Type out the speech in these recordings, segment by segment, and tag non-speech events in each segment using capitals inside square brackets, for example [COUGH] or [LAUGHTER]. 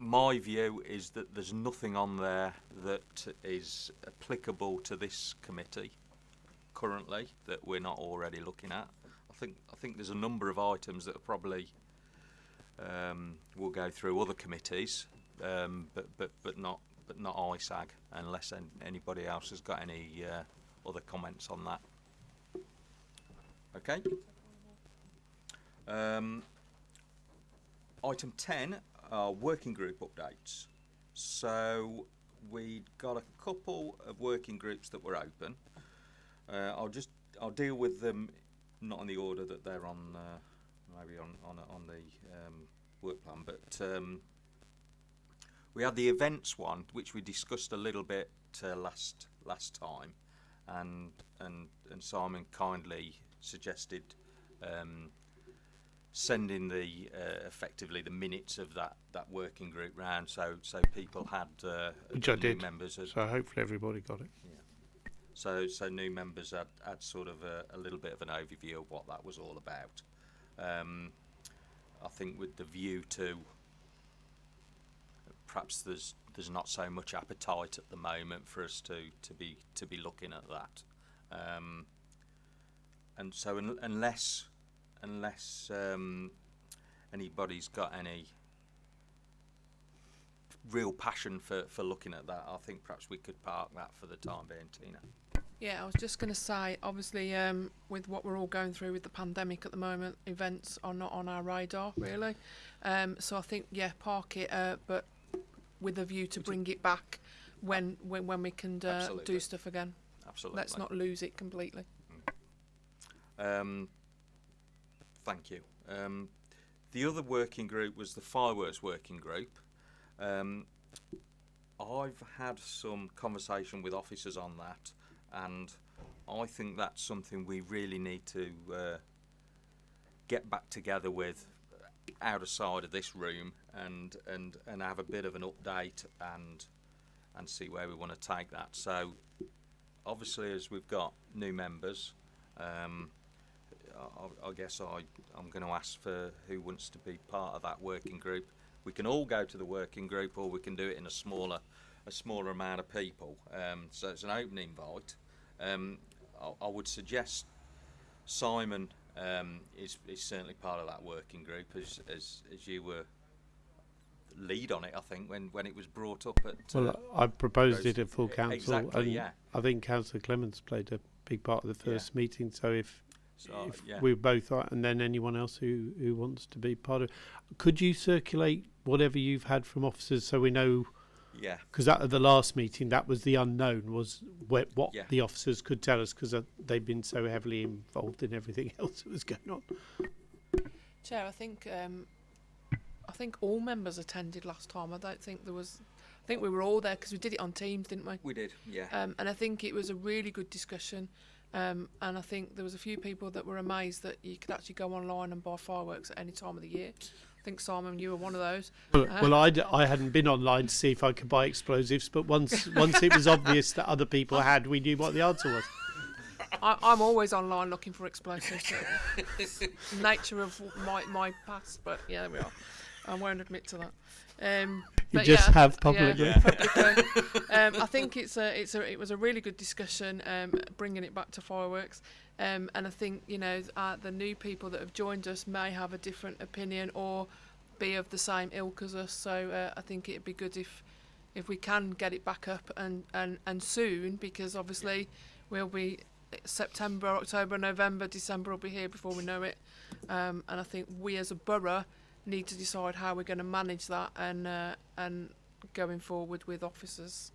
my view is that there's nothing on there that is applicable to this committee currently that we're not already looking at. I think I think there's a number of items that are probably um, will go through other committees, um, but but but not but not ISAG unless an, anybody else has got any uh, other comments on that. Okay. Um, item 10 are working group updates. So we got a couple of working groups that were open. Uh, I'll just I'll deal with them not in the order that they're on uh, maybe on on on the um, work plan, but um, we had the events one, which we discussed a little bit uh, last last time, and and and Simon kindly suggested um, sending the uh, effectively the minutes of that that working group round, so so people had uh, Which I new did. members. Had, So hopefully everybody got it. Yeah. so so new members had, had sort of a, a little bit of an overview of what that was all about. Um, I think with the view to perhaps there's there's not so much appetite at the moment for us to, to be to be looking at that. Um, and so un- unless unless um, anybody's got any real passion for, for looking at that, I think perhaps we could park that for the time being, Tina. Yeah, I was just going to say, obviously, um, with what we're all going through with the pandemic at the moment, events are not on our radar really. Um, so I think, yeah, park it, uh, but with a view to bring it back when when, when we can uh, do stuff again. Absolutely. Let's not lose it completely. Um, thank you. Um, the other working group was the fireworks working group. Um, I've had some conversation with officers on that, and I think that's something we really need to uh, get back together with out of side of this room and, and, and have a bit of an update and and see where we want to take that. So obviously as we've got new members, um, I, I guess I, I'm going to ask for who wants to be part of that working group. We can all go to the working group, or we can do it in a smaller, a smaller amount of people. Um, so it's an open invite. Um, I, I would suggest Simon um, is, is certainly part of that working group, as, as, as you were lead on it. I think when, when it was brought up at. uh, Well, I proposed it at full council, exactly, and yeah. I think Councillor Clements played a big part of the Yeah. first meeting. So if so, if yeah. we both are, and then anyone else who who wants to be part of, could you circulate whatever you've had from officers so we know? yeah. Because at the last meeting, that was the unknown was wh- what Yeah. the officers could tell us because uh, they've been so heavily involved in everything [LAUGHS] else that was going on. Chair, I think um, I think all members attended last time. I don't think there was. I think we were all there because we did it on Teams, didn't we? We did, yeah. Um, and I think it was a really good discussion. Um, and I think there was a few people that were amazed that you could actually go online and buy fireworks at any time of the year. I think Simon, you were one of those. Well, Uh, well I, d- I hadn't been online to see if I could buy explosives, but once [LAUGHS] once it was obvious that other people had, we knew what the answer was. I, I'm always online looking for explosives. Nature of my my past, but yeah, there we are. I won't admit to that. Um, but just yeah, have yeah, publicly. [LAUGHS] publicly. um, I think it's a it's a it was a really good discussion, um, bringing it back to fireworks. Um, and I think you know uh, the new people that have joined us may have a different opinion or be of the same ilk as us. So uh, I think it'd be good if if we can get it back up and and and soon because obviously we'll be September, October, November, December will be here before we know it. Um, and I think we as a borough need to decide how we're going to manage that and uh, and going forward with officers.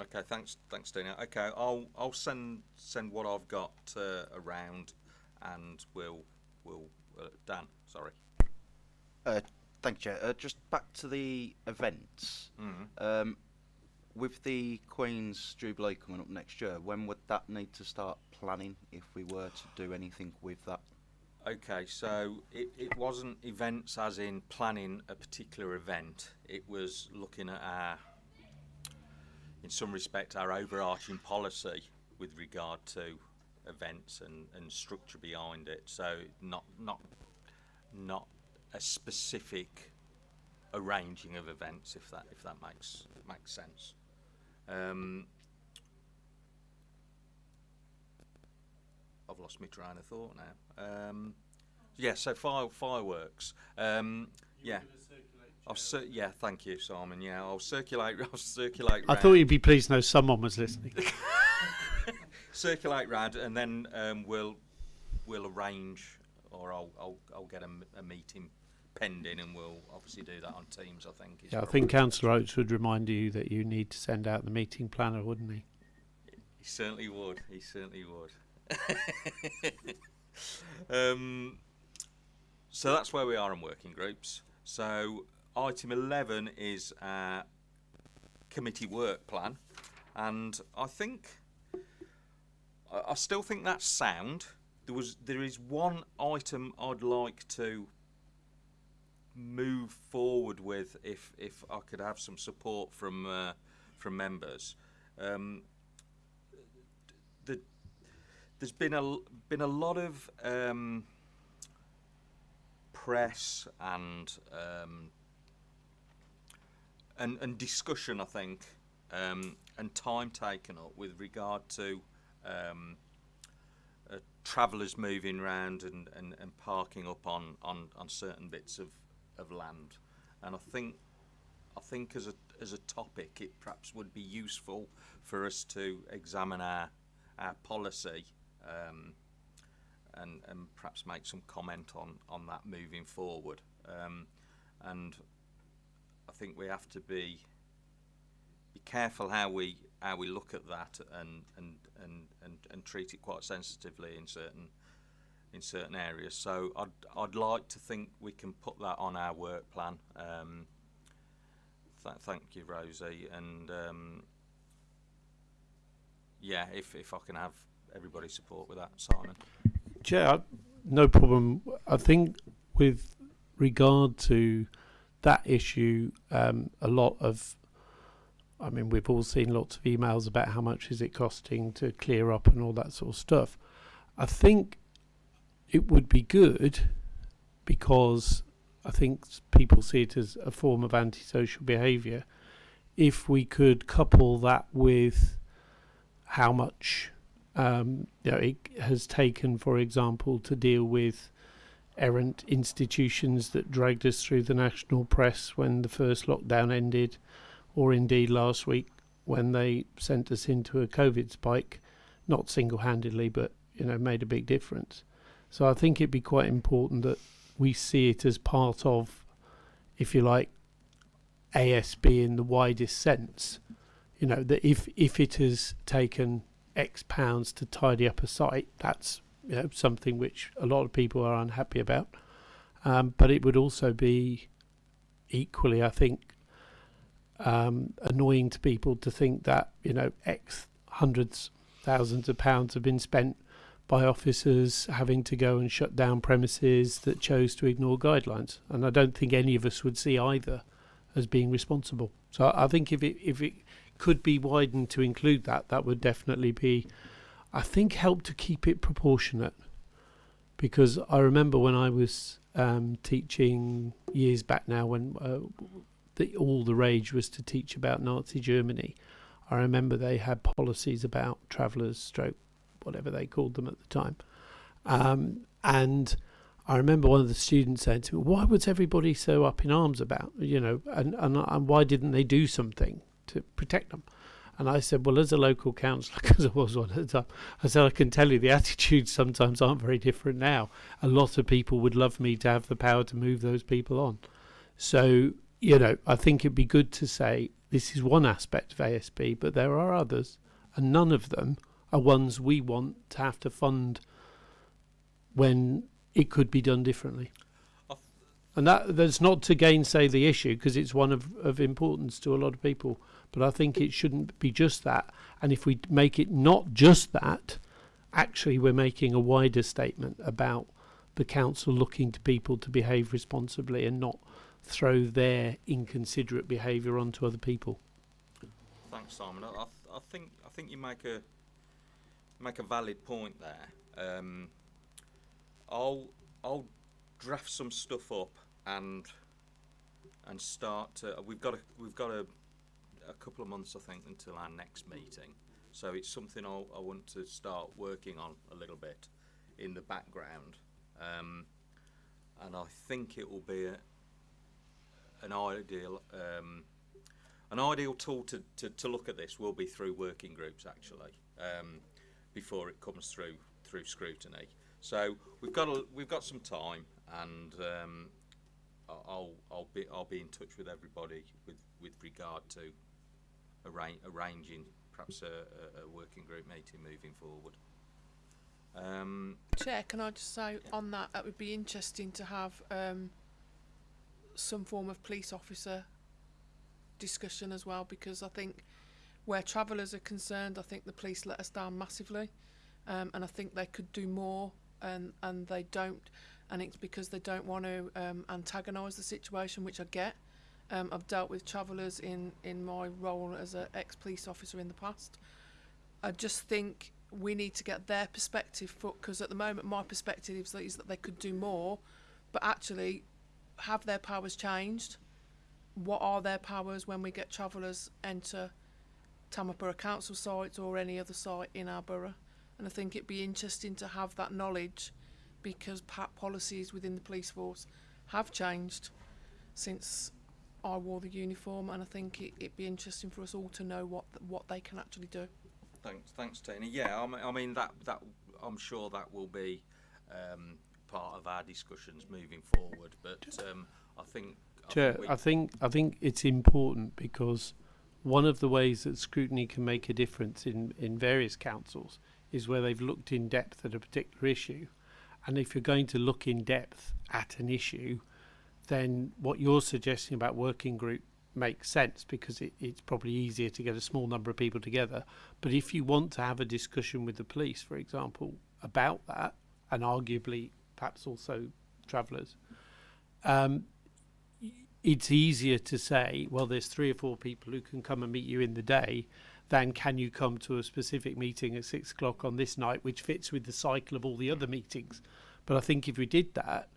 Okay, thanks, thanks, Dina. Okay, I'll I'll send send what I've got uh, around, and we'll we'll uh, Dan. Sorry. Uh, thank you, Chair. Uh, just back to the events. Mm. Um, with the Queen's Jubilee coming up next year, when would that need to start planning if we were to do anything with that? Okay, so it, it wasn't events as in planning a particular event. It was looking at our, in some respect, our overarching policy with regard to events and, and structure behind it. So not not not a specific arranging of events, if that if that makes makes sense. Um, lost my train of thought now. Um, yeah, so fire, fireworks. Um, yeah. I'll cir- yeah, thank you, Simon. Yeah, I'll circulate. [LAUGHS] I'll circulate. I round- thought you'd be pleased to know someone was listening. [LAUGHS] [LAUGHS] circulate round, and then um, we'll we'll arrange, or I'll I'll, I'll get a meeting pending, and we'll obviously do that on Teams. I think. Yeah, I think Councillor Oates would remind you that you need to send out the meeting planner, wouldn't he? He certainly would. He certainly would. [LAUGHS] um, so that's where we are in working groups. So item 11 is our committee work plan. And I think, I, still think that's sound. There was, there is one item I'd like to move forward with if, if I could have some support from, uh, from members. Um, there's been a been a lot of um, press and um, and and discussion, I think, um, and time taken up with regard to um, uh, travellers moving around and, and, and parking up on, on, on certain bits of, of land, and I think I think as a as a topic, it perhaps would be useful for us to examine our our policy um, and and perhaps make some comment on on that moving forward. Um, and I think we have to be be careful how we how we look at that and and and and, and treat it quite sensitively in certain in certain areas. So I'd I'd like to think we can put that on our work plan. Um, th- thank you, Rosie, and um, yeah, if if I can have everybody's support with that, Simon. Yeah, no problem. I think with regard to that issue, um, a lot of, I mean, we've all seen lots of emails about how much is it costing to clear up and all that sort of stuff. I think it would be good because I think people see it as a form of antisocial behaviour. If we could couple that with how much um, you know, it has taken, for example, to deal with errant institutions that dragged us through the national press when the first lockdown ended, or indeed last week when they sent us into a COVID spike, not single-handedly, but you know, made a big difference. So I think it'd be quite important that we see it as part of, if you like, ASB in the widest sense. You know that if if it has taken X pounds to tidy up a site, that's you know, something which a lot of people are unhappy about. Um, but it would also be equally, I think, um, annoying to people to think that you know X hundreds, thousands of pounds have been spent by officers having to go and shut down premises that chose to ignore guidelines. And I don't think any of us would see either as being responsible. So I think if it if it could be widened to include that, that would definitely be, I think, help to keep it proportionate. Because I remember when I was um, teaching years back now, when uh, the, all the rage was to teach about Nazi Germany, I remember they had policies about travellers, stroke, whatever they called them at the time. Um, and I remember one of the students saying to me, "Why was everybody so up in arms about you know, and and, and why didn't they do something to protect them?" And I said, "Well, as a local councillor, [LAUGHS] because I was one at the time, I said I can tell you the [LAUGHS] attitudes sometimes aren't very different now. A lot of people would love me to have the power to move those people on. So you know, I think it'd be good to say this is one aspect of ASB, but there are others, and none of them are ones we want to have to fund when it could be done differently. And that that's not to gainsay the issue because it's one of, of importance to a lot of people. But I think it shouldn't be just that. And if we make it not just that, actually we're making a wider statement about the council looking to people to behave responsibly and not throw their inconsiderate behaviour onto other people. Thanks, Simon. I, I, th- I think I think you make a make a valid point there. Um, I'll I'll draft some stuff up and and start. To, we've got a we've got a, a couple of months, I think, until our next meeting. So it's something I'll, I want to start working on a little bit in the background, um, and I think it will be a, an ideal um, an ideal tool to, to, to look at this will be through working groups actually um, before it comes through through scrutiny. So we've got a, we've got some time, and um, I'll I'll be I'll be in touch with everybody with with regard to arrange, arranging perhaps a, a, a working group meeting moving forward. Um, Chair, can I just say on that, it would be interesting to have um, some form of police officer discussion as well, because I think where travellers are concerned, I think the police let us down massively, um, and I think they could do more, and and they don't, and it's because they don't want to um, antagonise the situation, which I get. Um, I've dealt with travellers in in my role as an ex police officer in the past. I just think we need to get their perspective because at the moment my perspective is that, they could do more but actually have their powers changed what are their powers when we get travellers enter Tamworth Council sites or any other site in our borough and I think it'd be interesting to have that knowledge because policies within the police force have changed since I wore the uniform and I think it, it'd be interesting for us all to know what what they can actually do. Thanks, thanks, Tina. Yeah, I mean, I mean that that I'm sure that will be um, part of our discussions moving forward. But um, I think, I Chair, think I think I think it's important because one of the ways that scrutiny can make a difference in, in various councils is where they've looked in depth at a particular issue. And if you're going to look in depth at an issue, then what you're suggesting about working group makes sense because it, it's probably easier to get a small number of people together. But if you want to have a discussion with the police, for example, about that, and arguably perhaps also travellers, um, it's easier to say, well, there's three or four people who can come and meet you in the day than can you come to a specific meeting at six o'clock on this night, which fits with the cycle of all the other meetings. But I think if we did that,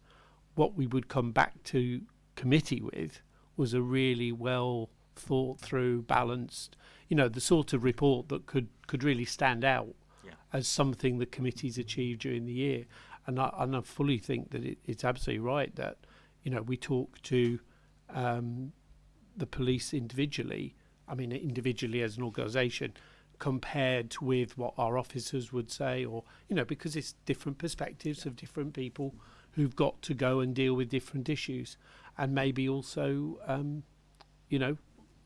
what we would come back to committee with was a really well thought through, balanced, you know, the sort of report that could, could really stand out Yeah. as something the committee's achieved during the year. And I, and I fully think that it, it's absolutely right that, you know, we talk to um, the police individually, I mean, individually as an organisation, compared with what our officers would say, or, you know, because it's different perspectives of different people who've got to go and deal with different issues. And maybe also, um, you know,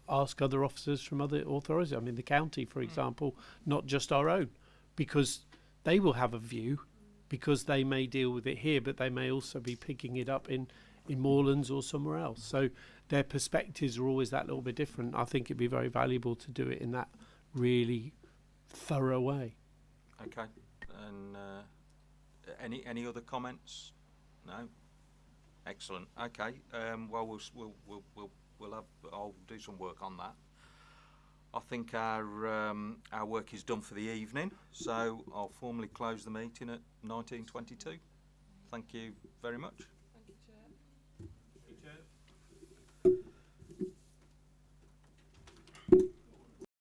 ask other officers from other authorities. I mean, the county, for example, not just our own, because they will have a view, because they may deal with it here, but they may also be picking it up in, in Moorlands or somewhere else. So their perspectives are always that little bit different. I think it'd be very valuable to do it in that really thorough way. okay. And uh, any any other comments? No. Excellent. Okay. Um, well, we'll we'll we'll we'll have. I'll do some work on that. I think our um, our work is done for the evening, so I'll formally close the meeting at 19:22. Thank you very much.